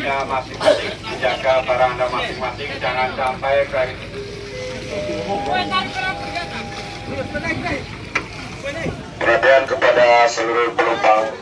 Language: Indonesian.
ke masing-masing, menjaga barang anda masing-masing, jangan sampai ke Perhatian kepada seluruh penumpang